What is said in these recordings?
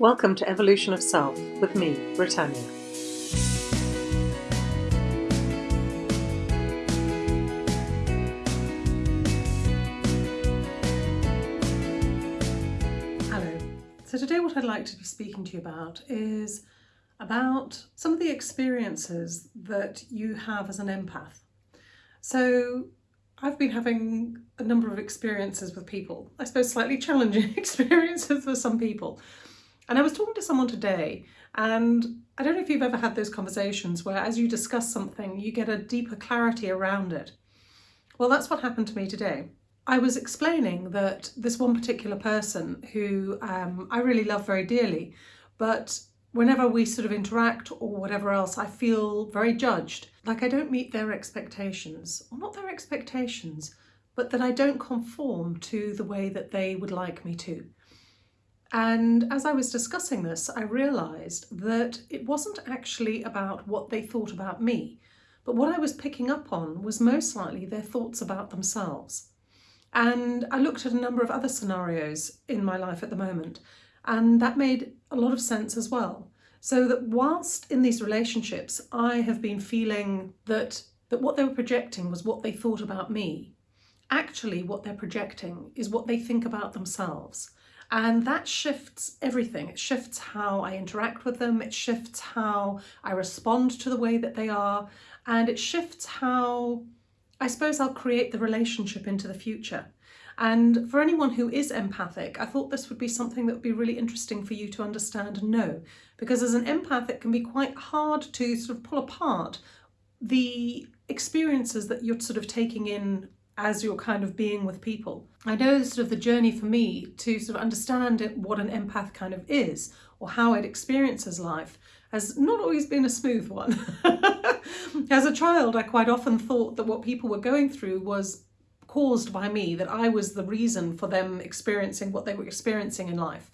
Welcome to Evolution of Self with me, Britannia. Hello. So today what I'd like to be speaking to you about is about some of the experiences that you have as an empath. So I've been having a number of experiences with people, I suppose slightly challenging experiences for some people. And I was talking to someone today and I don't know if you've ever had those conversations where as you discuss something, you get a deeper clarity around it. Well, that's what happened to me today. I was explaining that this one particular person who um, I really love very dearly, but whenever we sort of interact or whatever else, I feel very judged. Like I don't meet their expectations, or not their expectations, but that I don't conform to the way that they would like me to. And as I was discussing this, I realised that it wasn't actually about what they thought about me, but what I was picking up on was most likely their thoughts about themselves. And I looked at a number of other scenarios in my life at the moment, and that made a lot of sense as well. So that whilst in these relationships, I have been feeling that, that what they were projecting was what they thought about me, actually what they're projecting is what they think about themselves. And that shifts everything. It shifts how I interact with them, it shifts how I respond to the way that they are, and it shifts how I suppose I'll create the relationship into the future. And for anyone who is empathic, I thought this would be something that would be really interesting for you to understand and know. Because as an empath, it can be quite hard to sort of pull apart the experiences that you're sort of taking in as you're kind of being with people. I know sort of the journey for me to sort of understand what an empath kind of is or how it experiences life has not always been a smooth one. As a child, I quite often thought that what people were going through was caused by me, that I was the reason for them experiencing what they were experiencing in life.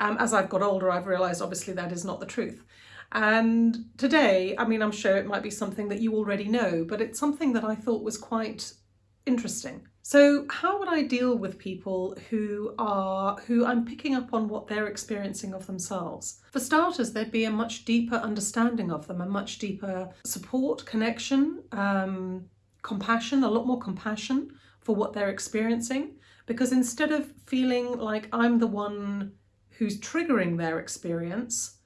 Um, as I've got older, I've realised obviously that is not the truth. And today, I mean, I'm sure it might be something that you already know, but it's something that I thought was quite interesting. So how would I deal with people who are, who I'm picking up on what they're experiencing of themselves? For starters, there'd be a much deeper understanding of them, a much deeper support, connection, um, compassion, a lot more compassion for what they're experiencing. Because instead of feeling like I'm the one who's triggering their experience,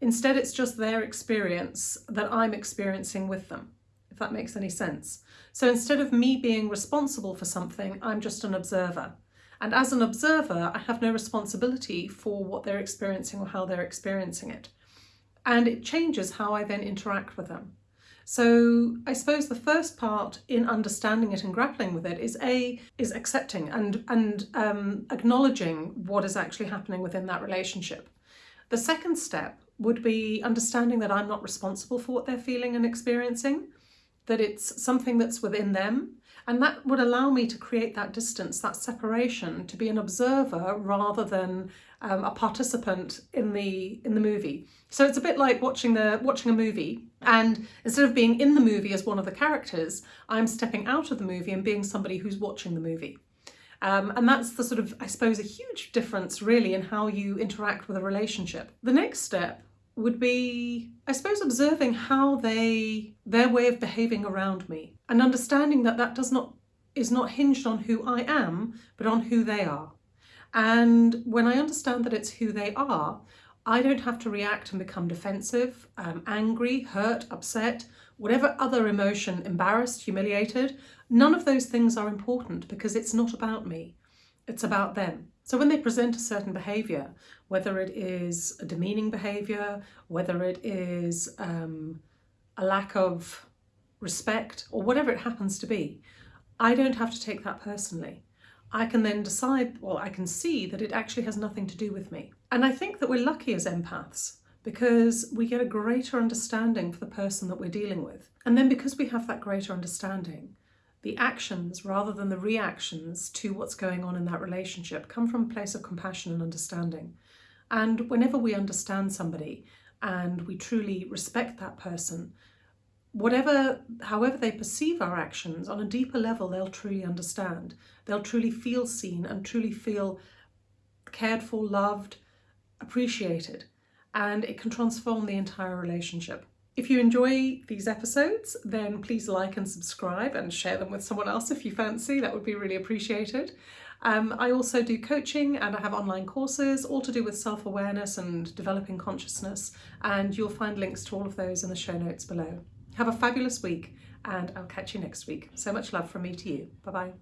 instead it's just their experience that I'm experiencing with them that makes any sense. So instead of me being responsible for something, I'm just an observer. And as an observer, I have no responsibility for what they're experiencing or how they're experiencing it. And it changes how I then interact with them. So I suppose the first part in understanding it and grappling with it is A, is accepting and, and um, acknowledging what is actually happening within that relationship. The second step would be understanding that I'm not responsible for what they're feeling and experiencing that it's something that's within them and that would allow me to create that distance, that separation, to be an observer rather than um, a participant in the in the movie. So it's a bit like watching the watching a movie and instead of being in the movie as one of the characters, I'm stepping out of the movie and being somebody who's watching the movie. Um, and that's the sort of, I suppose, a huge difference really in how you interact with a relationship. The next step would be, I suppose, observing how they, their way of behaving around me and understanding that that does not, is not hinged on who I am, but on who they are. And when I understand that it's who they are, I don't have to react and become defensive, um, angry, hurt, upset, whatever other emotion, embarrassed, humiliated. None of those things are important because it's not about me. It's about them. So when they present a certain behaviour, whether it is a demeaning behaviour, whether it is um, a lack of respect or whatever it happens to be, I don't have to take that personally. I can then decide, well, I can see that it actually has nothing to do with me. And I think that we're lucky as empaths because we get a greater understanding for the person that we're dealing with. And then because we have that greater understanding, the actions rather than the reactions to what's going on in that relationship come from a place of compassion and understanding. And whenever we understand somebody and we truly respect that person, whatever, however they perceive our actions, on a deeper level, they'll truly understand. They'll truly feel seen and truly feel cared for, loved, appreciated and it can transform the entire relationship. If you enjoy these episodes, then please like and subscribe and share them with someone else if you fancy. That would be really appreciated. Um, I also do coaching and I have online courses, all to do with self-awareness and developing consciousness. And you'll find links to all of those in the show notes below. Have a fabulous week and I'll catch you next week. So much love from me to you. Bye-bye.